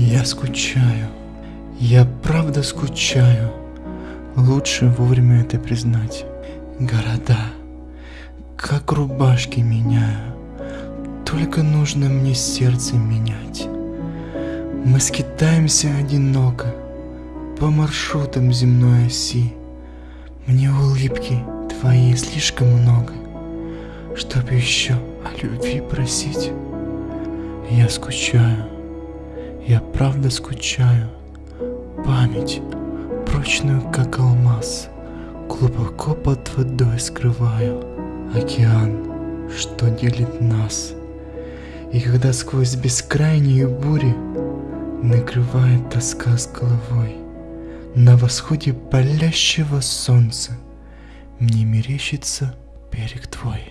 Я скучаю, я правда скучаю. Лучше вовремя это признать. Города, как рубашки меняю. Только нужно мне сердце менять. Мы скитаемся одиноко по маршрутам земной оси. Мне улыбки твоей слишком много, чтоб еще о любви просить. Я скучаю, я правда скучаю. Память, прочную как алмаз, глубоко под водой скрываю. Океан, что делит нас. И когда сквозь бескрайние бури накрывает тоска с головой, на восходе палящего солнца мне мерещится берег твой.